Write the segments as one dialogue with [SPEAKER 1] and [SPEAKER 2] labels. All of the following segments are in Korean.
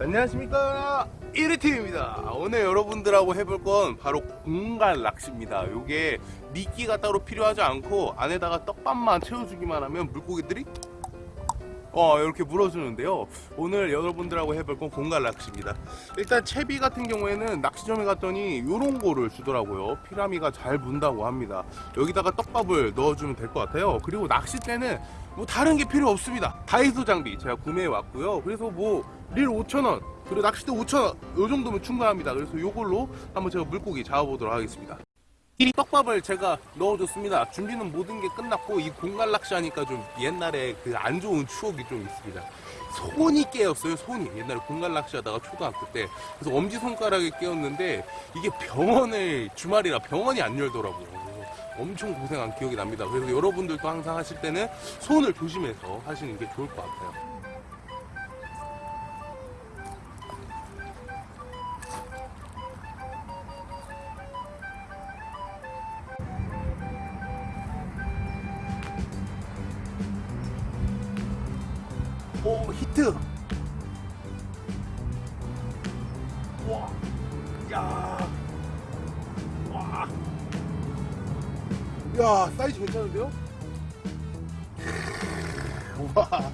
[SPEAKER 1] 안녕하십니까. 1위팀입니다. 오늘 여러분들하고 해볼 건 바로 공간 낚시입니다. 요게 미끼가 따로 필요하지 않고 안에다가 떡밥만 채워주기만 하면 물고기들이 어 이렇게 물어주는데요. 오늘 여러분들하고 해볼 건 공간 낚시입니다. 일단 채비 같은 경우에는 낚시점에 갔더니 요런 거를 주더라고요. 피라미가 잘 문다고 합니다. 여기다가 떡밥을 넣어주면 될 것 같아요. 그리고 낚싯대는 뭐 다른 게 필요 없습니다. 다이소 장비 제가 구매해 왔고요. 그래서 뭐 릴 5,000원 그리고 낚싯대 5,000원 요 정도면 충분합니다. 그래서 요걸로 한번 제가 물고기 잡아보도록 하겠습니다 이 떡밥을 제가 넣어줬습니다. 준비는 모든 게 끝났고 이 공간 낚시 하니까 좀 옛날에 그 안 좋은 추억이 좀 있습니다. 손이 깨었어요. 손이 옛날에 공간 낚시 하다가 초등학교 때 그래서 엄지 손가락에 깨었는데 이게 병원을 주말이라 병원이 안 열더라고요. 엄청 고생한 기억이 납니다. 그래서 여러분들도 항상 하실 때는 손을 조심해서 하시는 게 좋을 것 같아요. 오 히트 와, 야, 와, 야 사이즈 괜찮은데요? 와,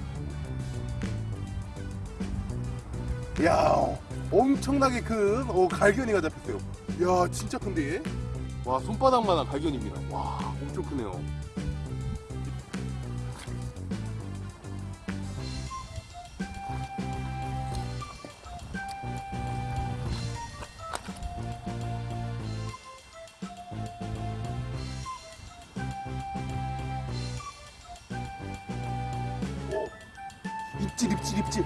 [SPEAKER 1] 야, 엄청나게 큰 오, 갈견이가 잡혔어요. 야, 진짜 큰데 얘? 와, 손바닥만한 갈견입니다. 와, 엄청 크네요. 입질 입질 입질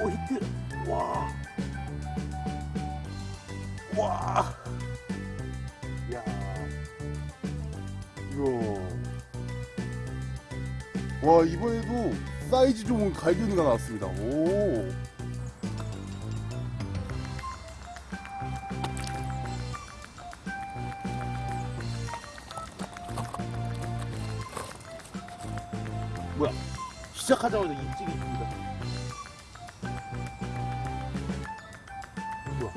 [SPEAKER 1] 오 히트 와 와. 야. 이야. 와 이번에도 사이즈 좋은 갈견이가 나왔습니다. 오. 뭐야? 시작하자마자 입질이 있습니다. 뭐야?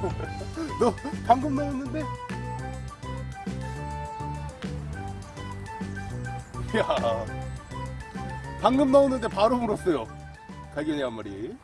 [SPEAKER 1] 너 방금 넣었는데 야. 방금 넣었는데 바로 물었어요. 갈견이 한 마리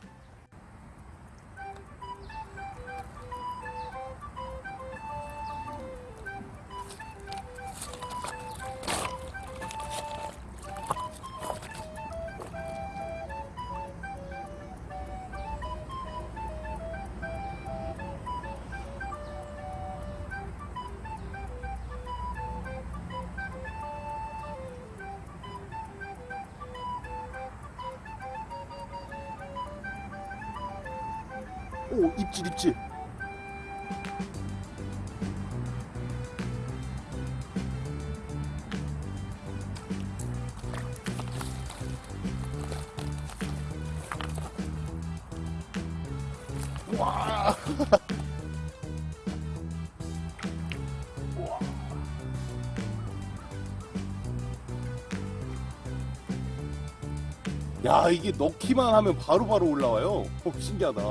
[SPEAKER 1] 오 입질 입질. 와. 와. 야 이게 넣기만 하면 바로바로 올라와요. 어, 신기하다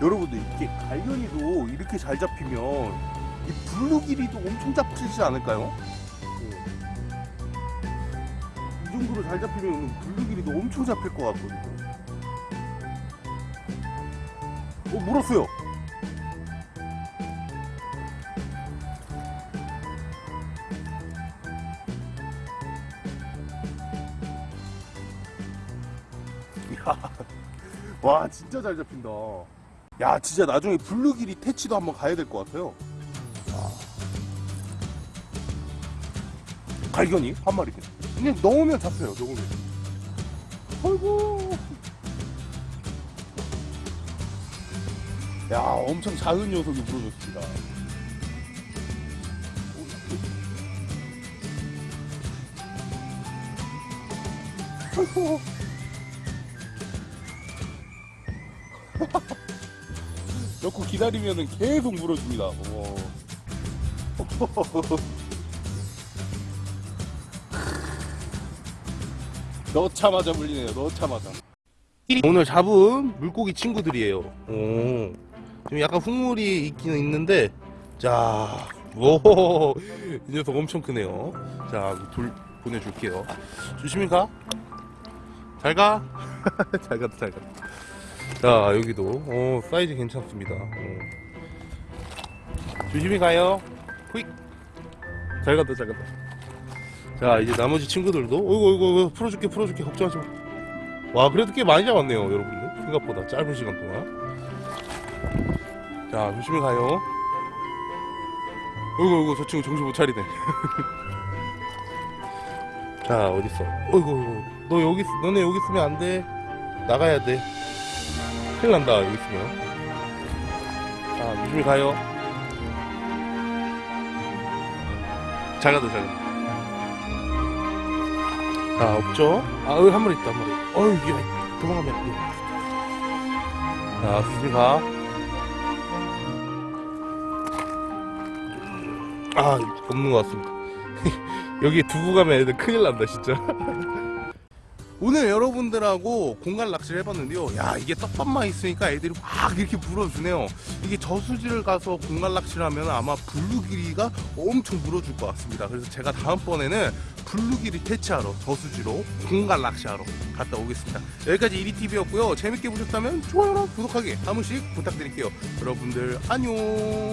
[SPEAKER 1] 여러분들 이게 갈견이도 이렇게 잘 잡히면 이 블루길이도 엄청 잡히지 않을까요? 이 정도로 잘 잡히면 블루길이도 엄청 잡힐 것 같거든요. 어 물었어요. 야, 와 진짜 잘 잡힌다. 야 진짜 나중에 블루길이 퇴치도 한번 가야 될 것 같아요. 발견이? 한 마리 그냥. 넣으면 잡혀요 넣으면. 아이고. 야 엄청 작은 녀석이 물어줬습니다. 아이고 넣고 기다리면은 계속 물어줍니다. 오. 넣자마자 물리네요. 넣자마자. 오늘 잡은 물고기 친구들이에요. 오. 지금 약간 흙물이 있기는 있는데, 자, 오, 이 녀석 엄청 크네요. 자, 돌 보내줄게요. 조심히 가. 잘 가. 잘 갔다, 잘 갔다. 자 여기도. 어, 사이즈 괜찮습니다. 어. 조심히 가요. 후익 잘 갔다 잘 갔다. 자 이제 나머지 친구들도 어이구 어이구 어이구 풀어줄게 풀어줄게. 걱정하지 마 와 그래도 꽤 많이 잡았네요 여러분들. 생각보다 짧은 시간 동안. 자 조심히 가요. 어이구 어이구 저 친구 정신 못 차리네. 자 어딨어? 어이구 어이구. 너 여기 있- 너네 여기 있으면 안돼. 나가야 돼 큰일 난다 여기 있으면. 자 조심히 가요. 잘 가다 잘 가다 자 없죠? 아 여기 한 마리 있다 한 마리. 어이 이게 도망가면 안돼. 자 조심히 가아 없는 것 같습니다. 여기 두고 가면 애들 큰일 난다 진짜 오늘 여러분들하고 공간 낚시를 해봤는데요. 야 이게 떡밥만 있으니까 애들이 막 이렇게 물어주네요. 이게 저수지를 가서 공간 낚시를 하면 아마 블루기리가 엄청 물어줄 것 같습니다. 그래서 제가 다음번에는 블루길 퇴치하러 저수지로 공간 낚시하러 갔다 오겠습니다. 여기까지 이리TV였고요. 재밌게 보셨다면 좋아요랑 구독하기 한 번씩 부탁드릴게요. 여러분들 안녕.